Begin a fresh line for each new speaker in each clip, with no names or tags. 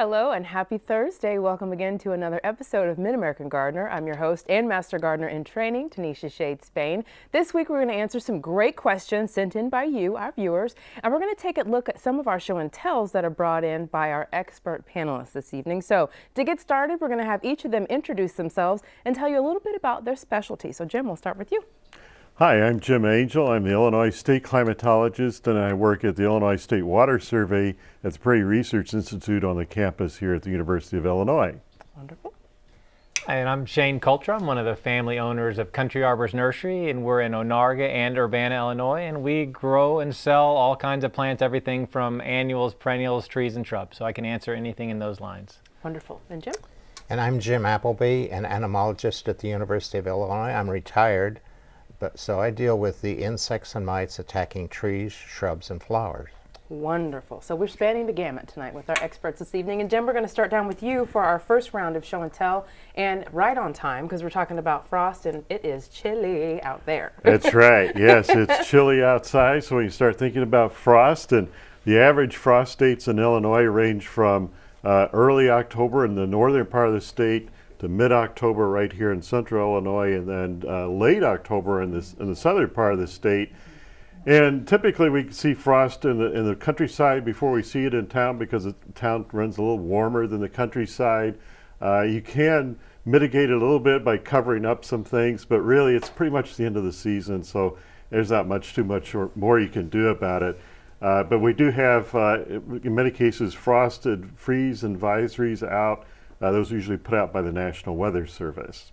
Hello and happy Thursday. Welcome again to another episode of Mid-American Gardener. I'm your host and Master Gardener in Training, Tanisha Shade Spain. This week we're going to answer some great questions sent in by you, our viewers, and we're going to take a look at some of our show and tells that are brought in by our expert panelists this evening. So to get started, we're going to have each of them introduce themselves and tell you a little bit about their specialty. So Jim, we'll start with you.
Hi, I'm Jim Angel. I'm the Illinois State climatologist and I work at the Illinois State Water Survey at the Prairie Research Institute on the campus here at the University of Illinois.
Wonderful.
And I'm Shane Cultra. I'm one of the family owners of Country Arbors Nursery, and we're in Onarga and Urbana, Illinois, and we grow and sell all kinds of plants, everything from annuals, perennials, trees, and shrubs. So I can answer anything in those lines.
Wonderful. And Jim?
And I'm Jim Appleby, an entomologist at the University of Illinois. I'm retired but, so I deal with the insects and mites attacking trees, shrubs, and flowers.
Wonderful. So we're spanning the gamut tonight with our experts this evening. And Jim, we're going to start down with you for our first round of show and tell. And right on time, because we're talking about frost and it is chilly out there.
That's right. Yes, it's chilly outside. So when you start thinking about frost, and the average frost dates in Illinois range from uh, early October in the northern part of the state to mid-October right here in central Illinois and then uh, late October in, this, in the southern part of the state. And typically we see frost in the, in the countryside before we see it in town because the town runs a little warmer than the countryside. Uh, you can mitigate it a little bit by covering up some things, but really it's pretty much the end of the season, so there's not much too much or more you can do about it. Uh, but we do have, uh, in many cases, frosted freeze advisories out uh, those are usually put out by the National Weather Service.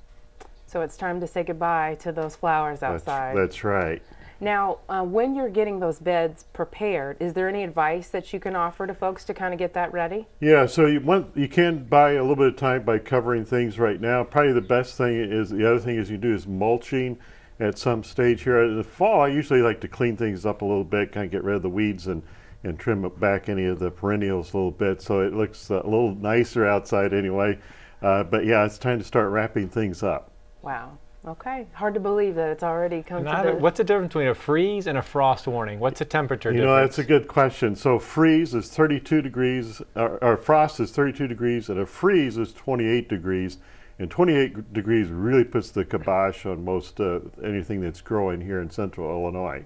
So it's time to say goodbye to those flowers outside.
That's, that's right.
Now, uh, when you're getting those beds prepared, is there any advice that you can offer to folks to kind of get that ready?
Yeah, so you want you can buy a little bit of time by covering things right now. Probably the best thing is the other thing is you do is mulching at some stage here. In the fall, I usually like to clean things up a little bit, kind of get rid of the weeds and and trim back any of the perennials a little bit so it looks a little nicer outside anyway. Uh, but yeah, it's time to start wrapping things up.
Wow. Okay. Hard to believe that it's already come to the...
What's the difference between a freeze and a frost warning? What's the temperature
you
difference?
know, that's a good question. So freeze is 32 degrees, or, or frost is 32 degrees, and a freeze is 28 degrees. And 28 degrees really puts the kibosh on most uh, anything that's growing here in central Illinois.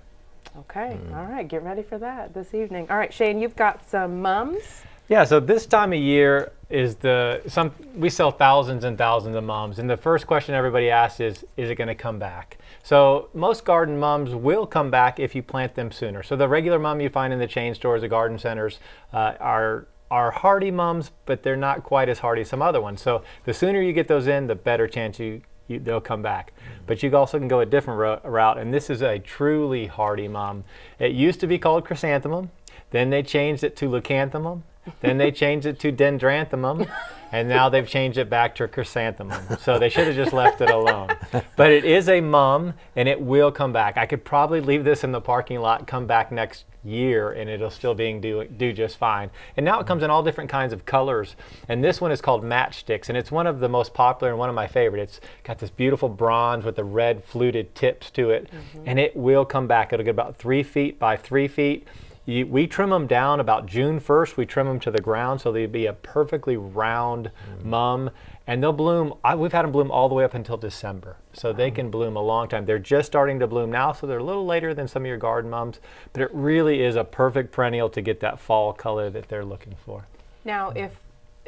Okay, mm. all right, get ready for that this evening. All right, Shane, you've got some mums.
Yeah, so this time of year is the, some we sell thousands and thousands of mums, and the first question everybody asks is, is it gonna come back? So most garden mums will come back if you plant them sooner. So the regular mum you find in the chain stores, the garden centers, uh, are are hardy mums, but they're not quite as hardy as some other ones. So the sooner you get those in, the better chance you you, they'll come back. But you also can go a different route, and this is a truly hardy mum. It used to be called chrysanthemum, then they changed it to leucanthemum, then they changed it to dendranthemum, and now they've changed it back to chrysanthemum. So they should have just left it alone. But it is a mum, and it will come back. I could probably leave this in the parking lot, come back next year and it'll still being do, do just fine. And now it comes in all different kinds of colors. And this one is called Matchsticks and it's one of the most popular and one of my favorite. It's got this beautiful bronze with the red fluted tips to it mm -hmm. and it will come back. It'll get about three feet by three feet. You, we trim them down about June 1st. We trim them to the ground so they'd be a perfectly round mm. mum and they'll bloom. I, we've had them bloom all the way up until December, so they can bloom a long time. They're just starting to bloom now, so they're a little later than some of your garden mums, but it really is a perfect perennial to get that fall color that they're looking for.
Now, if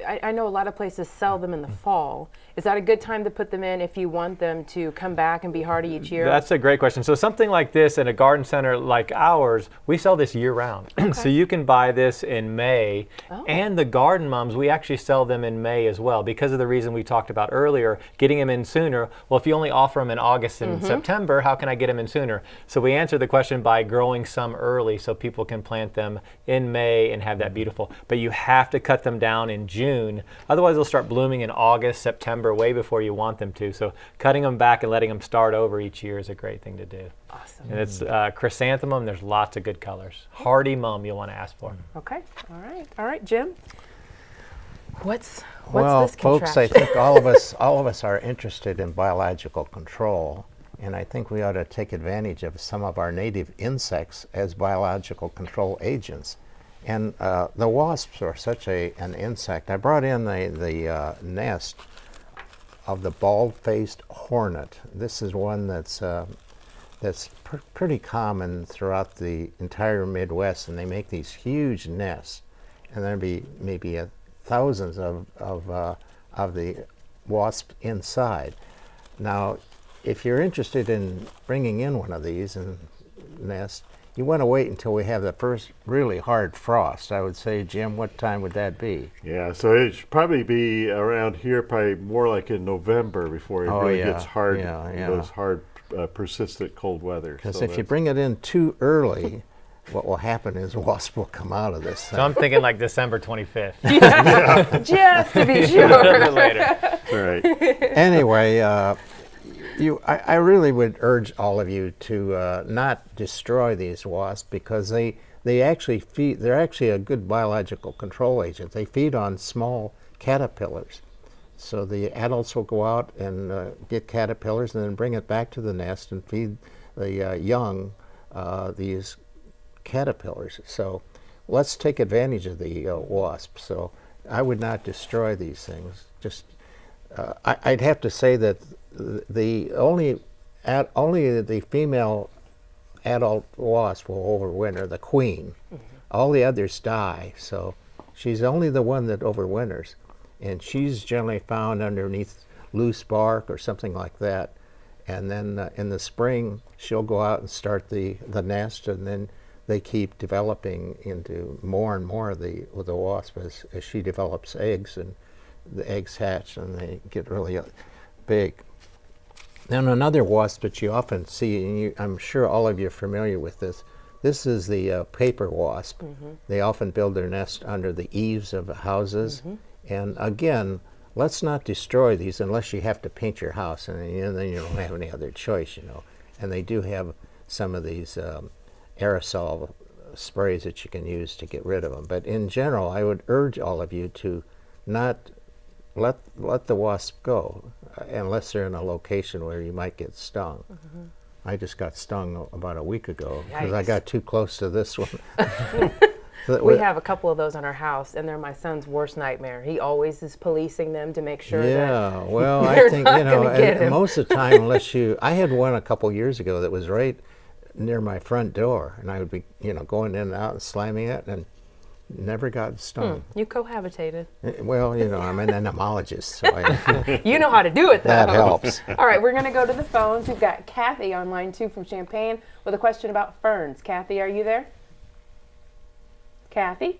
I, I, know a lot of places sell them in the fall. Is that a good time to put them in if you want them to come back and be hardy each year?
That's a great question. So something like this in a garden center like ours, we sell this year round. Okay. so you can buy this in May. Oh. And the garden mums, we actually sell them in May as well because of the reason we talked about earlier, getting them in sooner. Well, if you only offer them in August and mm -hmm. September, how can I get them in sooner? So we answer the question by growing some early so people can plant them in May and have that beautiful. But you have to cut them down in June June. Otherwise, they'll start blooming in August, September, way before you want them to. So cutting them back and letting them start over each year is a great thing to do.
Awesome.
And it's uh, chrysanthemum. There's lots of good colors. Hardy mum you'll want to ask for.
Okay. All right. All right, Jim. What's what's
well,
this
folks, I think all of us all of us are interested in biological control, and I think we ought to take advantage of some of our native insects as biological control agents. And uh, the wasps are such a an insect. I brought in the the uh, nest of the bald-faced hornet. This is one that's uh, that's pr- pretty common throughout the entire Midwest, and they make these huge nests, and there'd be maybe a, thousands of of uh, of the wasps inside. Now, if you're interested in bringing in one of these and nest, you want to wait until we have the first really hard frost. I would say, Jim, what time would that be?
Yeah, so it should probably be around here, probably more like in November before it
Oh,
really
yeah,
gets hard,
yeah, yeah.
those hard, uh, persistent cold weather.
Because
So
if you bring it in too early, what will happen is wasps will come out of this thing.
So I'm thinking like December 25th.
Just to be
a
sure.
bit later.
All right.
anyway, uh, you, I, I really would urge all of you to uh, not destroy these wasps because they they actually feed. They're actually a good biological control agent. They feed on small caterpillars. So the adults will go out and uh, get caterpillars and then bring it back to the nest and feed the uh, young uh, these caterpillars. So let's take advantage of the uh, wasp. So I would not destroy these things. Just uh, I, I'd have to say that th- the only at, only the female adult wasp will overwinter, the queen. All the others die. So she's only the one that overwinters, and she's generally found underneath loose bark or something like that. And then uh, in the spring, she'll go out and start the, the nest, and then they keep developing into more and more of the of the wasp as, as she develops eggs, and the eggs hatch and they get really uh, big. Then another wasp that you often see, and you, I'm sure all of you are familiar with this. This is the uh, paper wasp. They often build their nest under the eaves of houses. And again, let's not destroy these unless you have to paint your house, and you then you don't have any other choice, you know. And they do have some of these um, aerosol sprays that you can use to get rid of them. But in general, I would urge all of you to not let let the wasp go unless they're in a location where you might get stung. Mm-hmm. I just got stung about a week ago because I got too close to this one. So
We have a couple of those in our house, and they're my son's worst nightmare. He always is policing them to make sure that
Yeah, well, I think you know, and most of the time, unless you, I had one a couple years ago that was right near my front door, and I would be, you know, going in and out and slamming it, and never got stung.
you cohabitated.
Eh, Well, you know, I'm an entomologist, so I,
You know how to do it, though.
that helps.
All right, we're going to go to the phones. We've got Kathy on line two from Champaign with a question about ferns. Kathy, are you there? Kathy?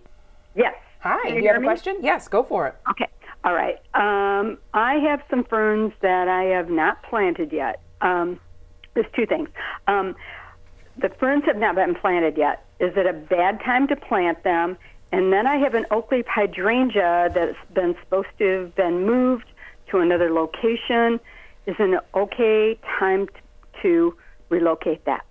Yes.
Hi.
Can you
you have
hear
a question? Yes, go for it.
Okay. All right. Um, I have some ferns that I have not planted yet. Um, there's two things. Um, the ferns have not been planted yet. Is it a bad time to plant them? And then I have an oak leaf hydrangea that's been supposed to have been moved to another location. Is an okay time to relocate that?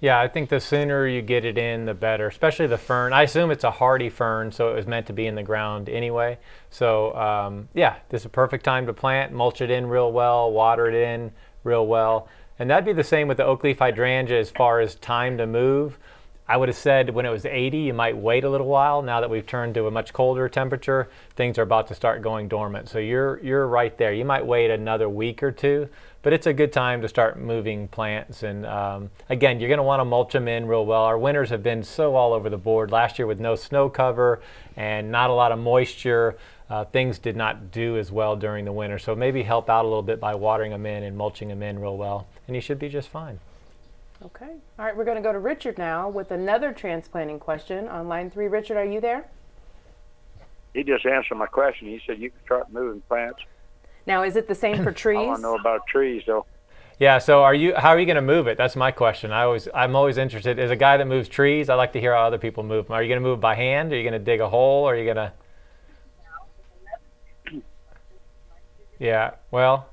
Yeah, I think the sooner you get it in, the better, especially the fern. I assume it's a hardy fern, so it was meant to be in the ground anyway. So, um, yeah, this is a perfect time to plant, mulch it in real well, water it in real well. And that'd be the same with the oak leaf hydrangea as far as time to move. I would have said when it was 80, you might wait a little while. Now that we've turned to a much colder temperature, things are about to start going dormant. So you're you're right there. You might wait another week or two, but it's a good time to start moving plants. And um, again, you're going to want to mulch them in real well. Our winters have been so all over the board. Last year with no snow cover and not a lot of moisture, uh, things did not do as well during the winter. So maybe help out a little bit by watering them in and mulching them in real well, and you should be just fine.
Okay. All right, we're going to go to Richard now with another transplanting question on line three. Richard, are you there?
He just answered my question. He said you can start moving plants.
Now, is it the same for trees?
I
trees?
want to know about trees, though.
Yeah. So, are you? How are you going to move it? That's my question. I always, I'm always interested. As a guy that moves trees, I like to hear how other people move them. Are you going to move by hand? Are you going to dig a hole? Or are you going to? Yeah. Well,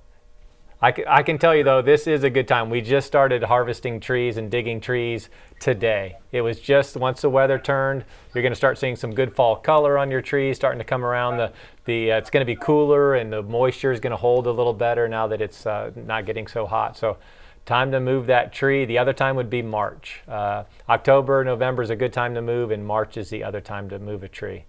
I can, I can tell you though, this is a good time. We just started harvesting trees and digging trees today. It was just once the weather turned, you're going to start seeing some good fall color on your trees starting to come around. The the uh, it's going to be cooler and the moisture is going to hold a little better now that it's uh, not getting so hot. So time to move that tree. The other time would be March. Uh, October, November is a good time to move, and March is the other time to move a tree.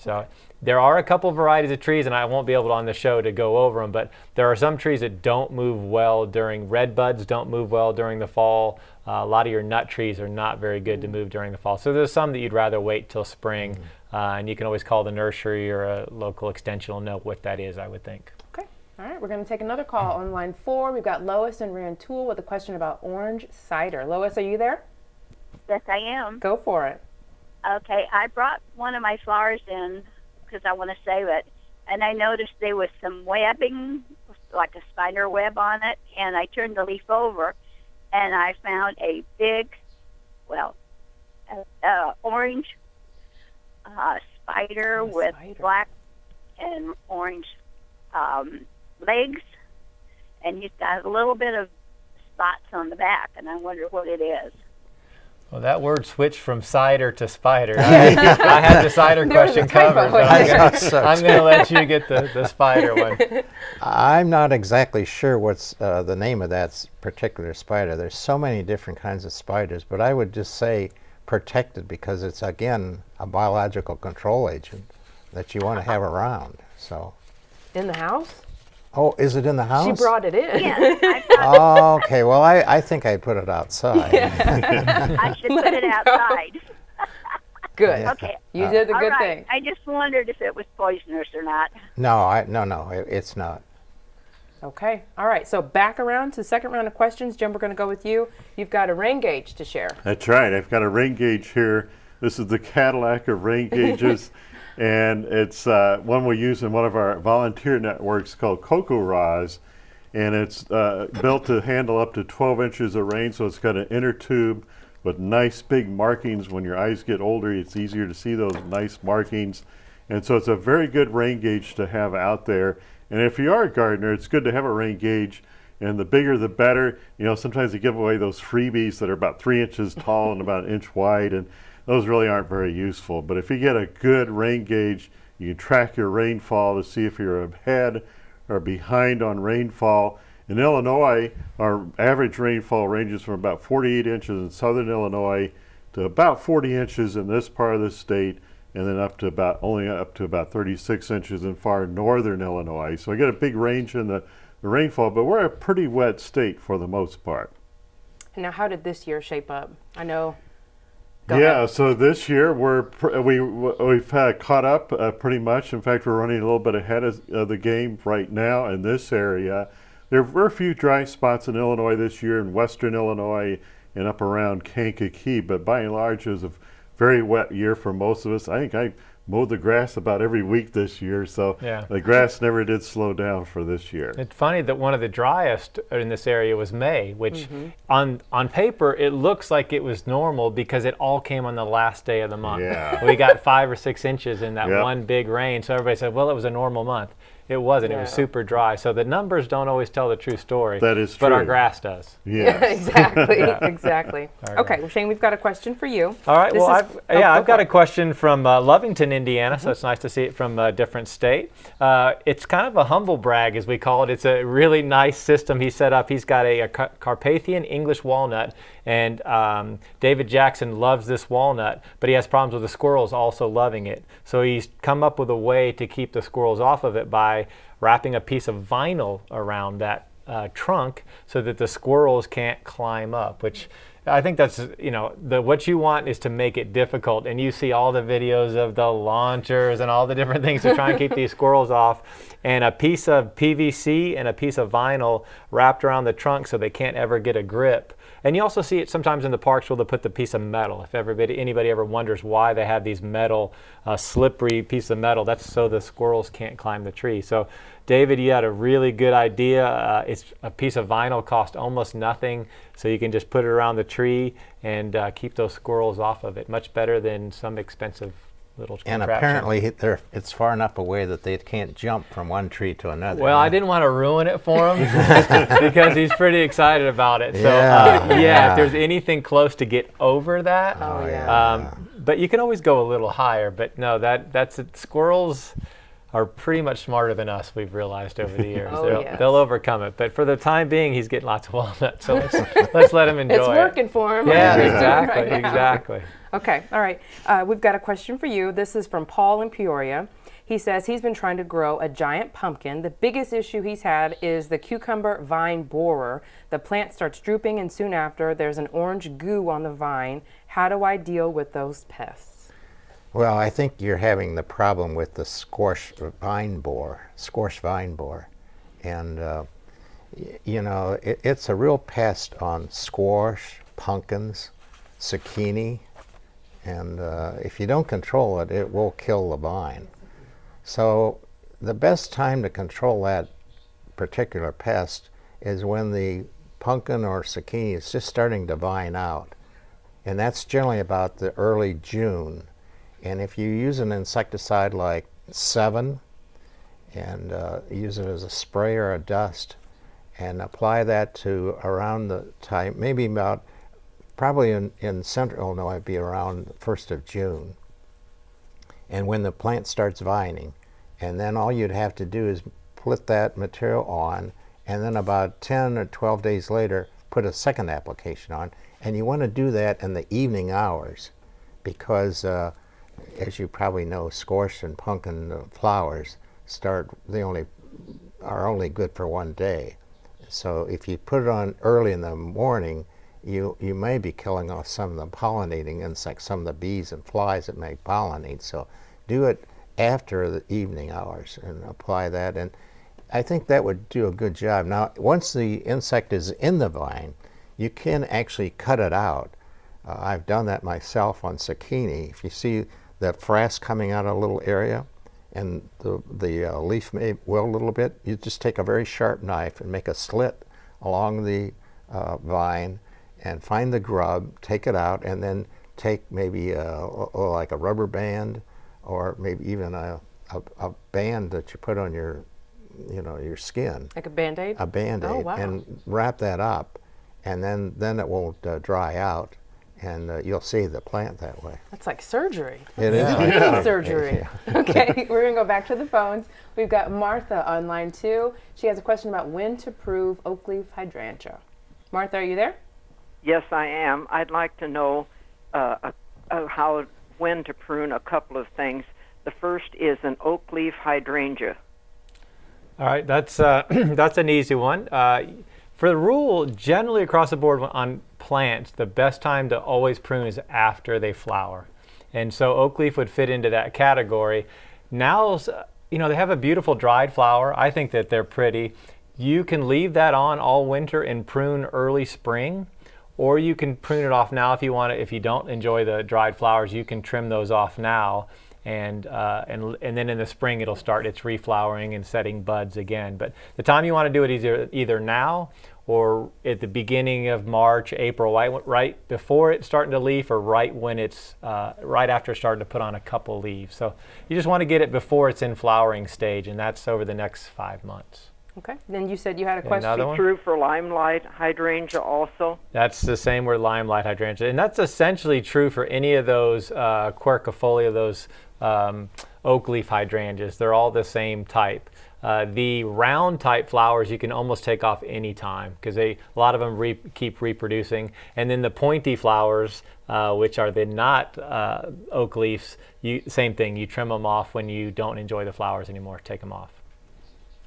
So there are a couple varieties of trees, and I won't be able to on the show to go over them, but there are some trees that don't move well during red buds, don't move well during the fall. Uh, a lot of your nut trees are not very good to move during the fall. So there's some that you'd rather wait till spring, uh, and you can always call the nursery or a local extension will know what that is, I would think.
Okay. All right, we're going to take another call on line four. We've got Lois and Rantoul with a question about orange cider. Lois, are you there?
Yes, I am.
Go for it.
Okay, I brought one of my flowers in because I want to save it, and I noticed there was some webbing, like a spider web on it, and I turned the leaf over, and I found a big, well, uh, uh, orange uh, spider
A
with
spider.
black and orange um, legs, and he's got a little bit of spots on the back, and I wonder what it is.
Well, that word switched from cider to spider. I, I had the cider
There was a
question covered. but I'm gonna-
thought so,
I'm going to let you get the, the spider one.
I'm not exactly sure what's uh, the name of that particular spider. There's so many different kinds of spiders, but I would just say protected because it's again a biological control agent that you want to have around. So,
In the house?
Oh, is it in the house?
She brought it in.
Yes,
Oh, okay. Well, I, I think I put it outside.
I should put it outside.
Good.
Okay.
You did the good
right.
thing.
I just wondered if it was poisonous or not.
No, I no no. It, it's not.
Okay. All right. So back around to the second round of questions. Jim, we're going to go with you. You've got a rain gauge to share.
That's right. I've got a rain gauge here. This is the Cadillac of rain gauges, and it's uh, one we use in one of our volunteer networks called CoCoRaHS, and it's uh, built to handle up to 12 inches of rain. So it's got an inner tube with nice big markings. When your eyes get older, it's easier to see those nice markings, and so it's a very good rain gauge to have out there. And if you are a gardener, it's good to have a rain gauge and the bigger the better. You know, sometimes they give away those freebies that are about three inches tall and about an inch wide, and those really aren't very useful. But if you get a good rain gauge, you can track your rainfall to see if you're ahead or behind on rainfall. In Illinois, our average rainfall ranges from about 48 inches in southern Illinois to about 40 inches in this part of the state, and then up to about only up to about 36 inches in far northern Illinois. So I get a big range in the, the rainfall, but we're a pretty wet state for the most part.
Now, how did this year shape up? I know. Go
yeah,
ahead.
so this year we're we we've uh, caught up uh, pretty much. In fact, we're running a little bit ahead of, of the game right now in this area. There were a few dry spots in Illinois this year, in western Illinois and up around Kankakee, but by and large, it was a very wet year for most of us. I think I mowed the grass about every week this year, so
Yeah.
the grass never did slow down for this year.
It's funny that one of the driest in this area was May, which mm-hmm. on on paper it looks like it was normal because it all came on the last day of the month.
Yeah.
We got five or six inches in that
Yep.
one big rain, so everybody said, "Well, it was a normal month." It wasn't. It was super dry. So the numbers don't always tell the true story.
That is true.
But our grass does.
Yes.
exactly. Exactly.
All
Okay. Well, Shane, we've got a question for you.
All right.
This
well,
is-
I've,
oh,
yeah,
go
I've got
for
a question from uh, Lovington, Indiana. So it's nice to see it from a different state. Uh, it's kind of a humble brag, as we call it. It's a really nice system he set up. He's got a, a Car- Carpathian English walnut, and um, David Jackson loves this walnut, but he has problems with the squirrels also loving it. So he's come up with a way to keep the squirrels off of it by wrapping a piece of vinyl around that uh, trunk so that the squirrels can't climb up, which I think that's you know the what you want is to make it difficult, and you see all the videos of the launchers and all the different things to try and keep these squirrels off, and a piece of PVC and a piece of vinyl wrapped around the trunk so they can't ever get a grip. And you also see it sometimes in the parks where they'll put the piece of metal. If everybody anybody ever wonders why they have these metal, uh, slippery piece of metal, that's so the squirrels can't climb the tree. So. David, you had a really good idea. Uh, it's a piece of vinyl cost almost nothing, so you can just put it around the tree and uh, keep those squirrels off of it. Much better than some expensive
And
contraption.
apparently, they're, it's far enough away that they can't jump from one tree to another.
Well, I didn't want to ruin it for him because he's pretty excited about it. So,
Yeah,
uh, yeah,
yeah.
if there's anything close to get over that,
Oh, yeah.
um, but you can always go a little higher. But no, that that's it. squirrels. are pretty much smarter than us. We've realized over the years.
Oh,
they'll,
yes.
they'll overcome it. But for the time being, he's getting lots of walnuts. So let's, let's let him enjoy
It's
it.
working for him.
Yeah,
He's doing it
exactly,
right now.
exactly.
Okay, all right. Uh, we've got a question for you. This is from Paul in Peoria. He says he's been trying to grow a giant pumpkin. The biggest issue he's had is the cucumber vine borer. The plant starts drooping, and soon after, there's an orange goo on the vine. How do I deal with those pests?
Well, I think you're having the problem with the squash vine borer, squash vine borer. And, uh, you know, it, it's a real pest on squash, pumpkins, zucchini, and uh, if you don't control it, it will kill the vine. So the best time to control that particular pest is when the pumpkin or zucchini is just starting to vine out. And that's generally about the early June. And if you use an insecticide like Sevin and uh, use it as a spray or a dust and apply that to around the time, maybe about, probably in, in central Illinois, it'd be around the 1st of June. And when the plant starts vining, and then all you'd have to do is put that material on, and then about 10 or 12 days later, put a second application on. And you want to do that in the evening hours because, uh, as you probably know, squash and pumpkin flowers start, they only are only good for one day. So if you put it on early in the morning, you, you may be killing off some of the pollinating insects, some of the bees and flies that may pollinate. So do it after the evening hours and apply that. And I think that would do a good job. Now, once the insect is in the vine, you can actually cut it out. Uh, I've done that myself on zucchini. If you see the frass coming out of a little area and the, the uh, leaf may wilt a little bit, you just take a very sharp knife and make a slit along the uh, vine and find the grub, take it out, and then take maybe a, or like a rubber band or maybe even a, a, a band that you put on your, you know, your skin
Like a band aid?
a band-aid
Oh, wow.
and wrap that up and then then it won't uh, dry out and uh, you'll see the plant that way
That's like surgery.
it is that.
surgery. okay, we're gonna go back to the phones. We've got Martha on line two. She has a question about when to prove oak leaf hydrangea. Martha, are you there?
Yes, I am. I'd like to know uh, how when to prune a couple of things. The first is an oak leaf hydrangea.
All right, that's uh, that's an easy one. Uh, for the rule, generally across the board on plants, the best time to always prune is after they flower, and so oak leaf would fit into that category. Now's, uh, you know, they have a beautiful dried flower. I think that they're pretty. You can leave that on all winter and prune early spring, or you can prune it off now if you want it. If you don't enjoy the dried flowers, you can trim those off now and uh, and and then in the spring it'll start its reflowering and setting buds again. But the time you want to do it is either either now or at the beginning of March, April, right right before it's starting to leaf, or right when it's uh, right after starting to put on a couple leaves. So you just want to get it before it's in flowering stage, and that's over the next five months.
Okay. Then you said you had a question.
Another one?
True for limelight hydrangea also.
That's the same with limelight hydrangea, and that's essentially true for any of those uh, quercifolia, those um, oak leaf hydrangeas. They're all the same type. Uh, the round type flowers you can almost take off any time because they a lot of them re- keep reproducing. And then the pointy flowers, uh, which are the not uh, oak leaves, you, same thing. You trim them off when you don't enjoy the flowers anymore. Take them off.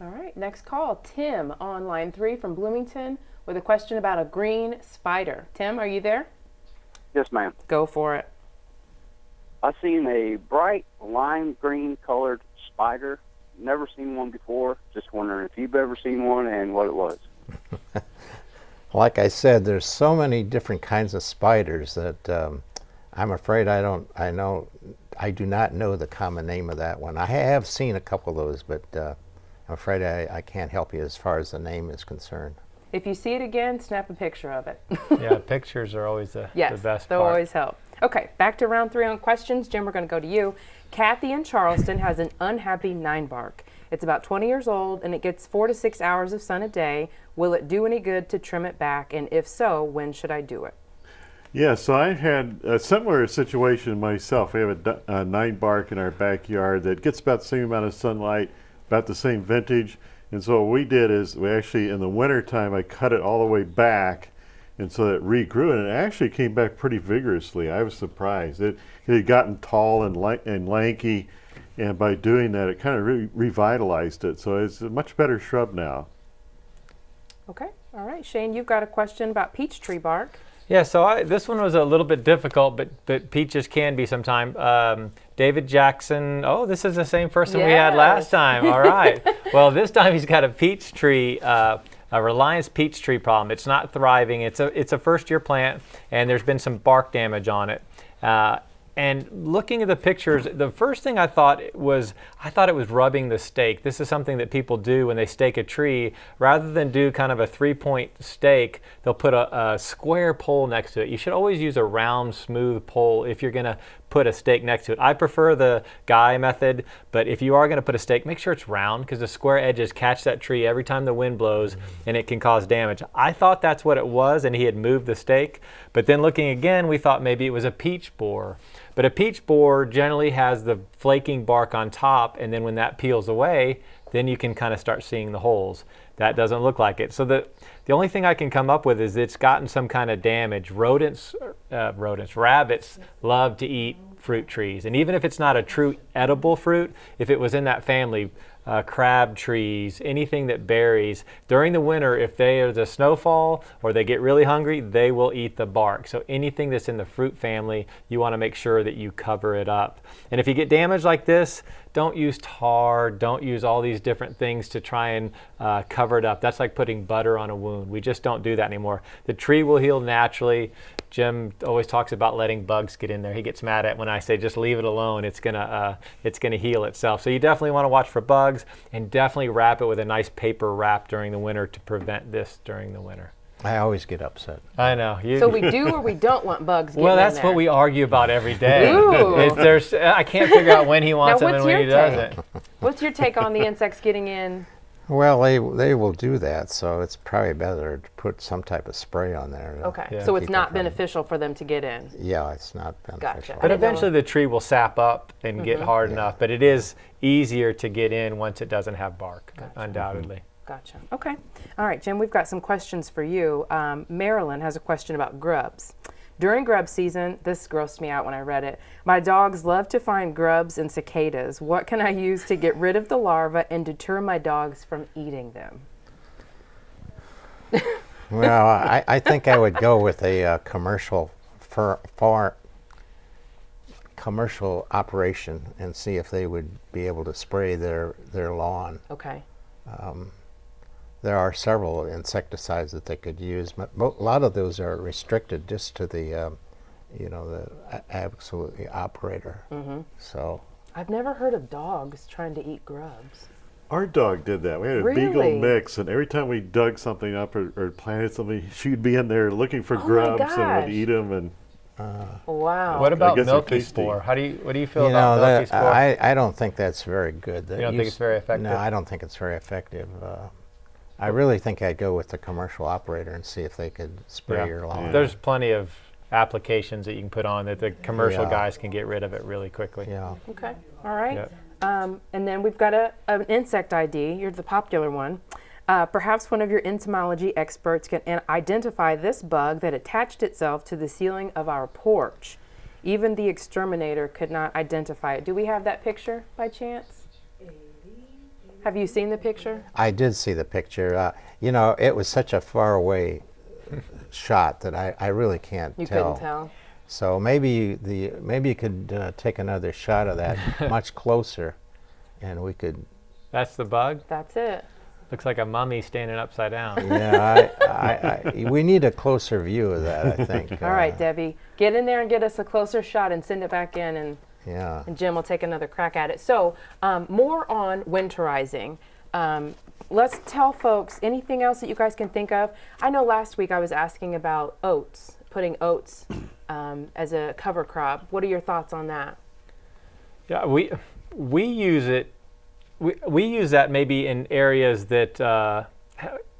All right. Next call, Tim on line three from Bloomington with a question about a green spider. Tim, are you there?
Yes, ma'am.
Go for it.
I seen a bright lime green colored spider. Never seen one before. Just wondering if you've ever seen one and what it was.
like I said there's so many different kinds of spiders that um, I'm afraid I don't I know I do not know the common name of that one I have seen a couple of those but uh, I'm afraid I, I can't help you as far as the name is concerned
If you see it again, snap a picture of it.
yeah, pictures are always the,
yes,
the best
they'll
part.
always help. Okay, back to round three on questions. Jim, we're going to go to you. Kathy in Charleston has an unhappy nine bark. It's about 20 years old and it gets four to six hours of sun a day. Will it do any good to trim it back? And if so, when should I do it?
Yeah, so I had a similar situation myself. We have a, du- a nine bark in our backyard that gets about the same amount of sunlight, about the same vintage. And so what we did is we actually, in the wintertime, I cut it all the way back. And so it regrew and it actually came back pretty vigorously. I was surprised. It, it had gotten tall and, li- and lanky. And by doing that, it kind of re- revitalized it. So it's a much better shrub now.
Okay. All right. Shane, you've got a question about peach tree bark.
Yeah, so I, this one was a little bit difficult, but but peaches can be sometime. Um, David Jackson. Oh, this is the same person we had last time. All right. well, this time he's got a peach tree. Uh, a Reliance peach tree problem. It's not thriving. It's a it's a first year plant, and there's been some bark damage on it. Uh, and looking at the pictures, the first thing I thought was I thought it was rubbing the stake. This is something that people do when they stake a tree. Rather than do kind of a three-point stake, they'll put a, a square pole next to it. You should always use a round, smooth pole if you're going to put a stake next to it. I prefer the guy method, but if you are going to put a stake, make sure it's round because the square edges catch that tree every time the wind blows mm-hmm. and it can cause damage. I thought that's what it was and he had moved the stake, but then looking again, we thought maybe it was a peach borer. But a peach borer generally has the flaking bark on top, and then when that peels away, then you can kind of start seeing the holes. That doesn't look like it. So the the only thing I can come up with is it's gotten some kind of damage. Rodents, uh, rodents, rabbits love to eat fruit trees, and even if it's not a true edible fruit, if it was in that family, uh, crab trees, anything that berries during the winter, if they there's a snowfall or they get really hungry, they will eat the bark. So anything that's in the fruit family, you want to make sure that you cover it up. And if you get damage like this, don't use tar, don't use all these different things to try and uh, cover it up. That's like putting butter on a wound. We just don't do that anymore. The tree will heal naturally. Jim always talks about letting bugs get in there. He gets mad at when I say just leave it alone. It's gonna uh, it's gonna heal itself. So you definitely want to watch for bugs and definitely wrap it with a nice paper wrap during the winter to prevent this during the winter.
I always get upset.
I know. You,
So we do or we don't want bugs getting
well,
in
that's
there?
what we argue about every day.
Ooh.
It- there's, I can't figure out when he wants them
what's
and when he
your take?
doesn't.
What's your take on the insects getting in?
Well, they they will do that, so it's probably better to put some type of spray on there. to
Okay.
Yeah.
So it's
keep it
not
from-
beneficial for them to get in.
Yeah, it's not beneficial.
I
But
didn't know-
eventually the tree will sap up and get hard
Yeah.
enough. But it is easier to get in once it doesn't have bark, undoubtedly.
Gotcha. Okay. All right, Jim, we've got some questions for you. Um, Marilyn has a question about grubs. During grub season, this grossed me out when I read it. My dogs love to find grubs and cicadas. What can I use to get rid of the larvae and deter my dogs from eating them?
Well, I, I think I would go with a uh, commercial for far commercial operation and see if they would be able to spray their their lawn.
Okay.
There are several insecticides that they could use, but a lot of those are restricted just to the, um, you know, the absolutely operator. Mm-hmm. So
I've never heard of dogs trying to eat grubs.
Our dog did that. We had a
Really?
beagle mix, and every time we dug something up or, or planted something, she'd be in there looking for
Oh
grubs and would eat them. And
Wow.
What about milky spore? How do you what do you feel
you
about
know,
milky
that,
spore?
I, I don't think that's very good. That
You don't think
use-
it's very effective?
No, I don't think it's very effective. Uh, I really think I'd go with the commercial operator and see if they could spray
Yeah.
your lawn.
There's plenty of applications that you can put on that the commercial
Yeah.
guys can get rid of it really quickly.
yeah.
Okay. All right.
Yep.
Um, and then we've got a, an insect ID. You're the popular one. Uh, perhaps one of your entomology experts can an- identify this bug that attached itself to the ceiling of our porch. Even the exterminator could not identify it. Do we have that picture by chance? Have you seen the picture?
I did see the picture. Uh, you know, it was such a far away shot that I, I really can't
You
tell.
couldn't tell.
So maybe the maybe you could uh, take another shot of that much closer, and we could.
That's the bug.
That's it.
Looks like a mummy standing upside down.
Yeah, I, I, I, we need a closer view of that. I think.
All right, Debbie, get in there and get us a closer shot and send it back in and
Yeah.
and Jim will take another crack at it. So, um, more on winterizing. Um, let's tell folks anything else that you guys can think of. I know last week I was asking about oats, putting oats um, as a cover crop. What are your thoughts on that?
Yeah, we we use it. We, we use that maybe in areas that uh,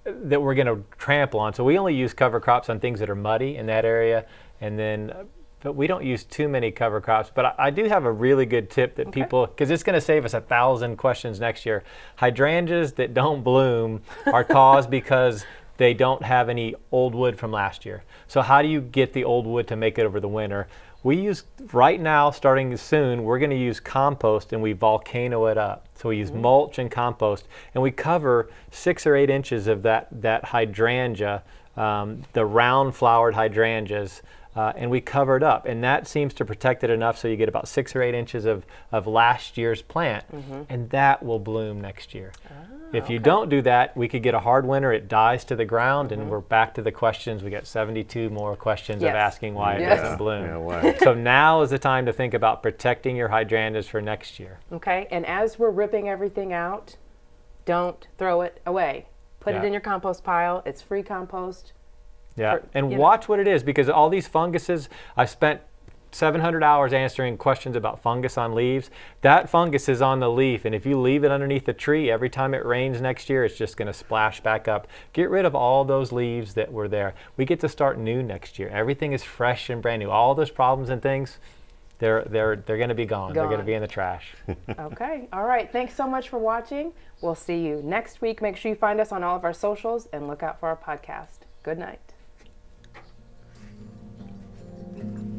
that we're going to trample on. So we only use cover crops on things that are muddy in that area, and then. But we don't use too many cover crops. But I, I do have a really good tip that people, because it's going to save us a thousand questions next year. Hydrangeas that don't bloom are caused because they don't have any old wood from last year. So how do you get the old wood to make it over the winter? We use right now, starting soon, we're going to use compost and we volcano it up. So we use mulch and compost, and we cover six or eight inches of that that hydrangea, um, the round flowered hydrangeas. Uh, and we cover it up, and that seems to protect it enough so you get about six or eight inches of, of last year's plant, mm-hmm. and that will bloom next year. Ah, if you don't do that, we could get a hard winter, it dies to the ground, and mm-hmm. we're back to the questions. We got 72 more questions
Yes.
of asking why it doesn't bloom.
Yeah, why?
so now is the time to think about protecting your hydrangeas for next year.
Okay, and as we're ripping everything out, don't throw it away. Put it in your compost pile. It's free compost.
Yeah,
For-
and
you know.
watch what it is because all these funguses, I spent 700 hours answering questions about fungus on leaves. That fungus is on the leaf, and if you leave it underneath the tree, every time it rains next year, it's just going to splash back up. Get rid of all those leaves that were there. We get to start new next year. Everything is fresh and brand new. All those problems and things, they're they're they're going to be gone. They're going to be in the trash.
Okay, all right. Thanks so much for watching. We'll see you next week. Make sure you find us on all of our socials and look out for our podcast. Good night. Thank you.